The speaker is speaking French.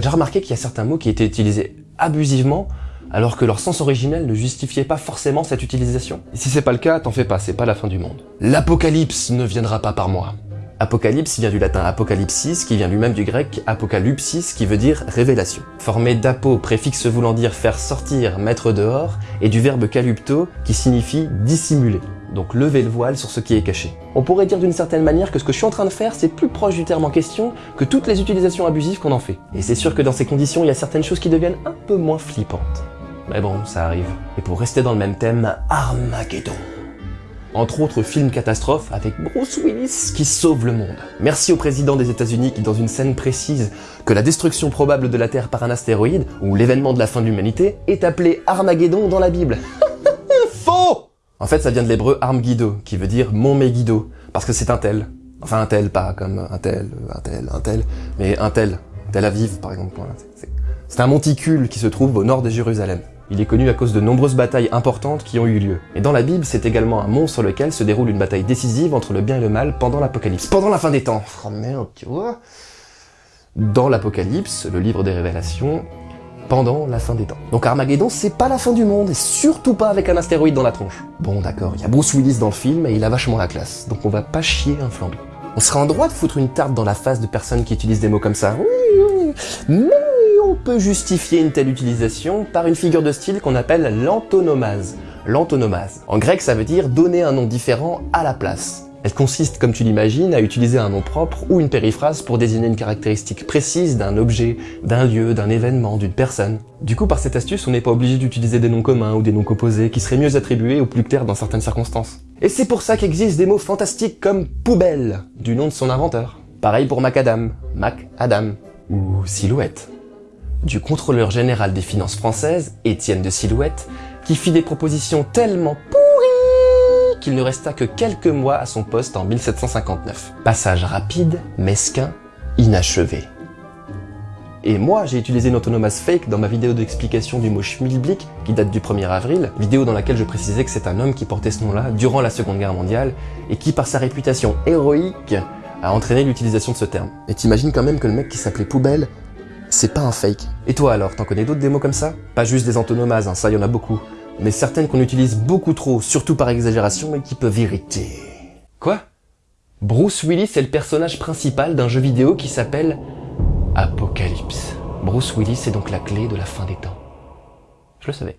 Déjà remarqué qu'il y a certains mots qui étaient utilisés abusivement alors que leur sens originel ne justifiait pas forcément cette utilisation si c'est pas le cas, t'en fais pas, c'est pas la fin du monde. L'apocalypse ne viendra pas par moi. Apocalypse vient du latin apocalypsis, qui vient lui-même du grec apocalypsis, qui veut dire révélation. Formé d'apo, préfixe voulant dire faire sortir, mettre dehors, et du verbe calupto, qui signifie dissimuler. Donc lever le voile sur ce qui est caché. On pourrait dire d'une certaine manière que ce que je suis en train de faire, c'est plus proche du terme en question que toutes les utilisations abusives qu'on en fait. Et c'est sûr que dans ces conditions, il y a certaines choses qui deviennent un peu moins flippantes. Mais bon, ça arrive. Et pour rester dans le même thème, Armageddon entre autres films catastrophes avec Bruce Willis qui sauve le monde. Merci au président des États-Unis qui, dans une scène précise que la destruction probable de la Terre par un astéroïde, ou l'événement de la fin de l'humanité, est appelé Armageddon dans la Bible. En fait, ça vient de l'hébreu Armgido, qui veut dire mon Megiddo, parce que c'est un tel. Enfin un tel, pas comme un tel, un tel, un tel, mais un tel. Tel Aviv, par exemple. C'est un monticule qui se trouve au nord de Jérusalem. Il est connu à cause de nombreuses batailles importantes qui ont eu lieu. Et dans la Bible, c'est également un mont sur lequel se déroule une bataille décisive entre le bien et le mal pendant l'Apocalypse. Pendant la fin des temps Oh merde, tu vois Dans l'Apocalypse, le livre des révélations, pendant la fin des temps. Donc Armageddon, c'est pas la fin du monde, et surtout pas avec un astéroïde dans la tronche. Bon d'accord, il y a Bruce Willis dans le film, et il a vachement la classe, donc on va pas chier un flambi. On serait en droit de foutre une tarte dans la face de personnes qui utilisent des mots comme ça. Mais on peut justifier une telle utilisation par une figure de style qu'on appelle l'antonomase. L'antonomase. En grec, ça veut dire donner un nom différent à la place. Elle consiste, comme tu l'imagines, à utiliser un nom propre ou une périphrase pour désigner une caractéristique précise d'un objet, d'un lieu, d'un événement, d'une personne. Du coup, par cette astuce, on n'est pas obligé d'utiliser des noms communs ou des noms composés qui seraient mieux attribués ou plus clairs dans certaines circonstances. Et c'est pour ça qu'existent des mots fantastiques comme poubelle, du nom de son inventeur. Pareil pour macadam, Mac Adam, ou silhouette du contrôleur général des finances françaises, Étienne de Silhouette, qui fit des propositions tellement qu'il ne resta que quelques mois à son poste en 1759. Passage rapide, mesquin, inachevé. Et moi, j'ai utilisé une autonomase fake dans ma vidéo d'explication du mot schmilblick, qui date du 1er avril, vidéo dans laquelle je précisais que c'est un homme qui portait ce nom-là durant la Seconde Guerre mondiale, et qui, par sa réputation héroïque, a entraîné l'utilisation de ce terme. Et t'imagines quand même que le mec qui s'appelait Poubelle c'est pas un fake. Et toi alors, t'en connais d'autres des mots comme ça? Pas juste des antonomases, hein, ça y en a beaucoup. Mais certaines qu'on utilise beaucoup trop, surtout par exagération, et qui peuvent irriter. Quoi? Bruce Willis est le personnage principal d'un jeu vidéo qui s'appelle Apocalypse. Bruce Willis est donc la clé de la fin des temps. Je le savais.